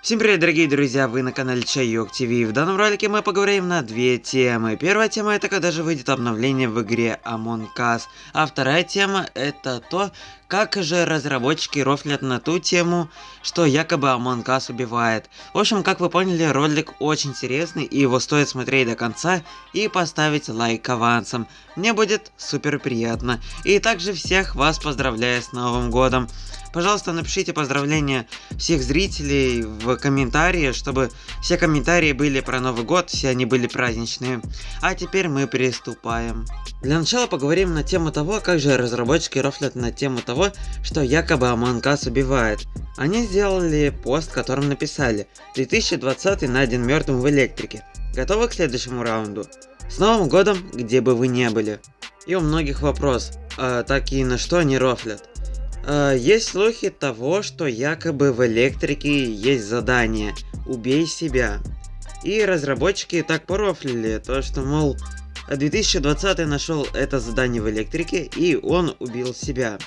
Всем привет, дорогие друзья, вы на канале Чайок ТВ. В данном ролике мы поговорим на две темы. Первая тема это когда же выйдет обновление в игре Among Us. А вторая тема это то, как же разработчики рофлят на ту тему, что якобы Among Us убивает. В общем, как вы поняли, ролик очень интересный и его стоит смотреть до конца и поставить лайк авансом. Мне будет супер приятно. И также всех вас поздравляю с Новым Годом. Пожалуйста, напишите поздравления всех зрителей в комментарии, чтобы все комментарии были про Новый год, все они были праздничные. А теперь мы приступаем. Для начала поговорим на тему того, как же разработчики рофлят на тему того, что якобы Us убивает. Они сделали пост, в котором написали 2020 найден мертвым в электрике. Готовы к следующему раунду? С Новым годом, где бы вы не были. И у многих вопрос, а, так и на что они рофлят. Э, есть слухи того, что якобы в электрике есть задание «Убей себя». И разработчики так порофлили, то что, мол, 2020 нашел это задание в электрике, и он убил себя.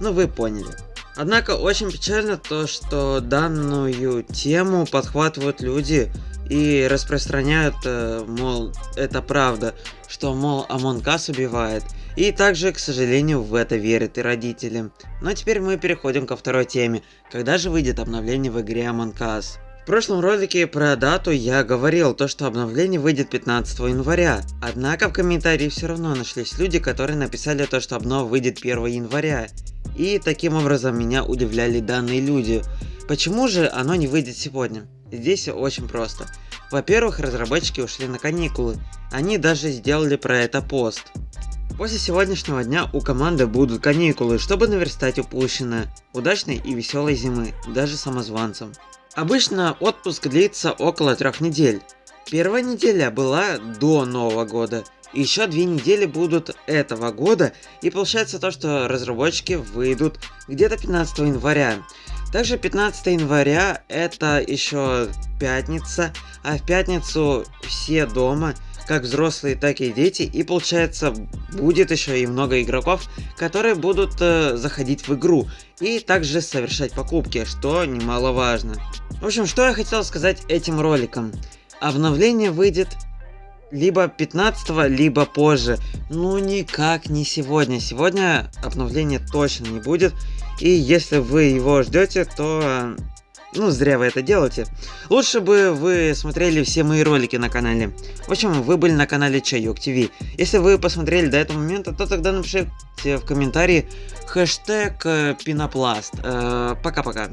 Ну вы поняли. Однако очень печально то, что данную тему подхватывают люди и распространяют, э, мол, это правда, что, мол, Us убивает. И также, к сожалению, в это верят и родители. Но теперь мы переходим ко второй теме. Когда же выйдет обновление в игре Us? В прошлом ролике про дату я говорил, то что обновление выйдет 15 января. Однако в комментарии все равно нашлись люди, которые написали то, что обнова выйдет 1 января. И таким образом меня удивляли данные люди. Почему же оно не выйдет сегодня? Здесь очень просто. Во-первых, разработчики ушли на каникулы. Они даже сделали про это пост. После сегодняшнего дня у команды будут каникулы, чтобы наверстать упущенное. Удачной и веселой зимы, даже самозванцам. Обычно отпуск длится около трех недель. Первая неделя была до Нового года. Еще две недели будут этого года. И получается то, что разработчики выйдут где-то 15 января. Также 15 января это еще пятница. А в пятницу все дома как взрослые, так и дети, и получается будет еще и много игроков, которые будут э, заходить в игру и также совершать покупки, что немаловажно. В общем, что я хотел сказать этим роликом. Обновление выйдет либо 15 либо позже. Ну никак не сегодня. Сегодня обновления точно не будет. И если вы его ждете, то ну, зря вы это делаете. Лучше бы вы смотрели все мои ролики на канале. В общем, вы были на канале Чайок ТВ. Если вы посмотрели до этого момента, то тогда напишите в комментарии хэштег э, пенопласт. Э, пока-пока.